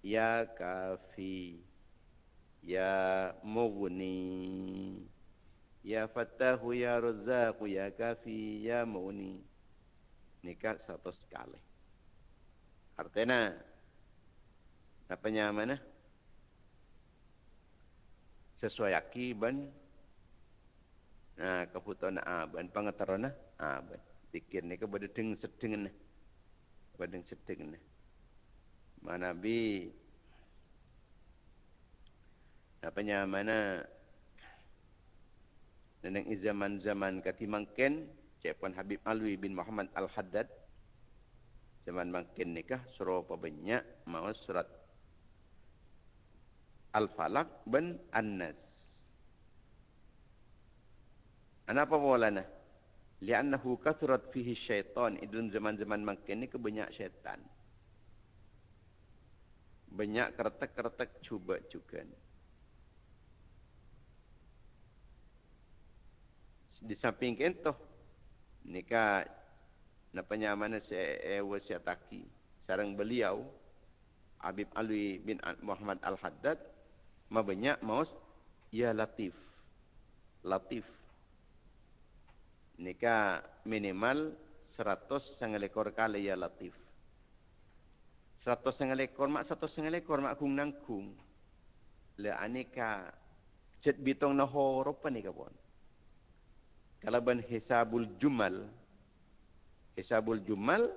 ya kafi Ya Mughni Ya Fattahu Ya Razzaku Ya Kafi Ya Mughni Nikah satu sekali Artinya Apanya mana Sesuai akiban Nah, kebutuhan aban, pengetahuan aban. Dikir ni kepada deng sedeng. Kepada deng sedeng. Mana bi apanya mana neneng zaman-zaman kati mangken Cepon Habib Alwi bin Muhammad Al-Haddad zaman mangken nikah suruh apa banyak mau surat Al-Falaq bin An-Nas Kenapa bolana? Li'annahu kathurat fihi syaitan. Idun zaman-zaman mangken ni kebanyak syaitan. Banyak keretak-keretak cuba juga. Ni. Di samping kentoh nikah napanya mana saya ewa saya taki sarang beliau Habib Alwi bin Muhammad Al Haddad ma banyak maus ya latif. Latif. Nikah minimal 100 setengah ekor kali ya latif. 100 setengah ekor mak 100 setengah ekor mak kung nangkung. Le aneka cet bitong na horopa ni kapon kalau ben hisabul jumal. Hisabul jumal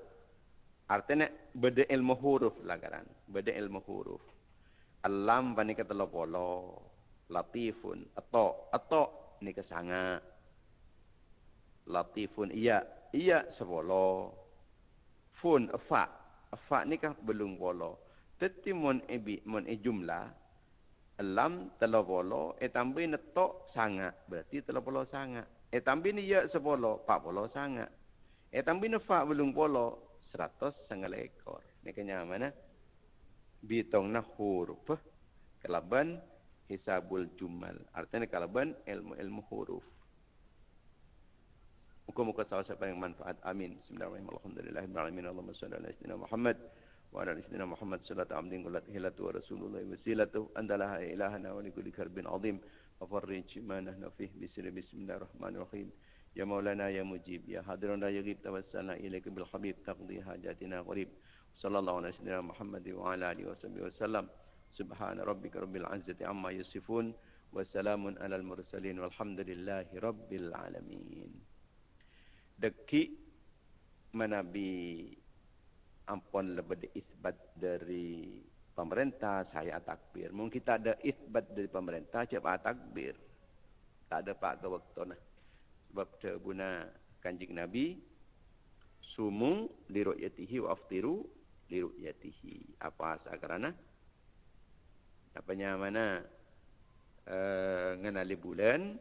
artinya beda ilmu huruf lagaran beda ilmu huruf. Alam bani kata polo latifun atau atau ni kesanga latifun iya iya sebolo. Fun fa fa ni kah belum polo tetapi mon ebi mon e jumlah alam telopolo etambi netok sanga berarti telopolo sanga E ni ya sepolo, pak polo sangat. E ni fa belum polo, seratus sangat ekor. Nekanya mana? Bitong na huruf. Kelaban hisabul jumal. Artinya kelaban ilmu-ilmu huruf. Muka-muka sahabat siapa yang manfaat. Amin. Bismillahirrahmanirrahim. Alhamdulillah. Alhamdulillah. Alhamdulillah. Muhammad. Wa ala isnina Muhammad. Salatu amdin. Kulat hilatu wa rasulullah. Wasilatu. Andalaha ilahana. Wa likulikar bin azim. Afarrij ma nahnu nafih bismillahirrahmanirrahim. Ya Maulana ya Mujib ya Hadirun la yaghib tawassalna ilaika bil Habib taqdi hajatina qrib. Sallallahu alaihi wasallam Muhammad wa ala alihi wasallam. wasallam. Subhana rabbika rabbil izzati amma yasifun wa salamun alal mursalin walhamdulillahi rabbil alamin. Deki manabi ampon lebih isbat dari pemerintah saya takbir. Mungkin kita ada isbat dari pemerintah cepat takbir. Tak ada pak ke waktu nah. Sebab guna kanjing Nabi sumu li ru'yatihi wa aftiru li ru'yatihi. Apa sakarana? Apa mana uh, ngenali bulan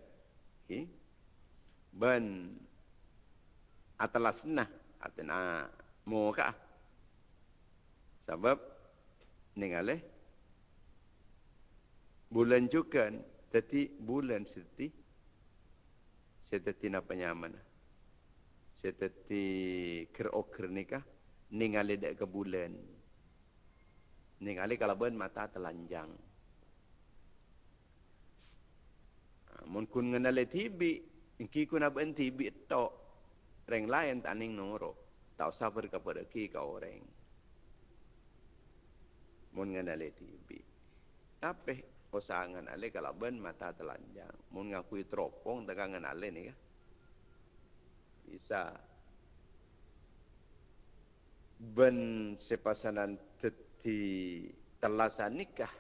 okay. ban atalasna atena muka sebab ningaleh bulan juga jadi bulan seperti seperti apa nyaman seperti ker-oker nikah ningali dek ke bulan. Ningali kalau ben mata telanjang. Ha, mun kun ngenale tibi ki kun aben tibi tok. Reng lain taning noro tak usah berkepada ki ka orang mun ngenale tibi tapi usaha ale kalau ben mata telanjang? Mun ngakui teropong tegang ale ni kan bisa. Ben sepasanan teti telasan nikah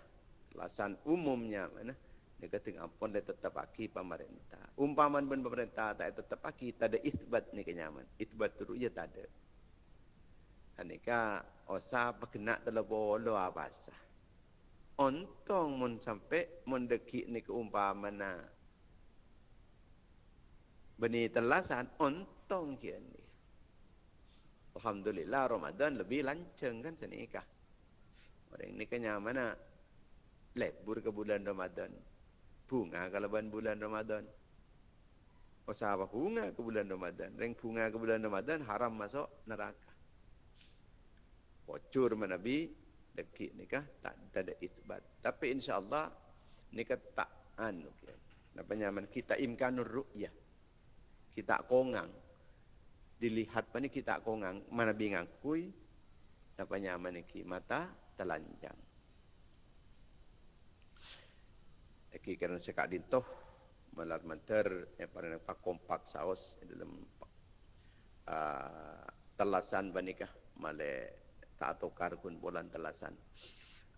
telasan umumnya mana? Dia kata ampun dia tetap aki pemerintah. Umpaman ben pemerintah tak tetap aki tak ada isbat ni kenyaman. Isbat tu ya tak ada Anika osa kena telebo lo abasa. Ontong mun sampai mun deki ni keumpamana. Beni telasan ontong kian ni. Alhamdulillah Ramadan lebih lanceng kan senikah. Orang ni kenya mana lebur ke bulan Ramadan. Bunga kalau bulan Ramadan. Osa apa bunga ke bulan Ramadan. Reng bunga ke bulan Ramadan haram masuk neraka bocor menabi dekik nikah tak ada isbat. Tapi insyaallah nikah tak anu apa nyaman kita imkanur ru'yah. Kita kongang. Dilihat pani kita kongang. Mana bingang kui apa nyaman iki mata telanjang. Iki kerana sekak dintoh malar manter yang paling pak kompak saus dalam uh, telasan banikah male tak tukar pun bulan telasan.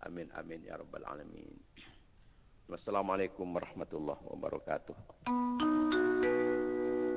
Amin amin ya rabbal alamin. Wassalamualaikum warahmatullahi wabarakatuh.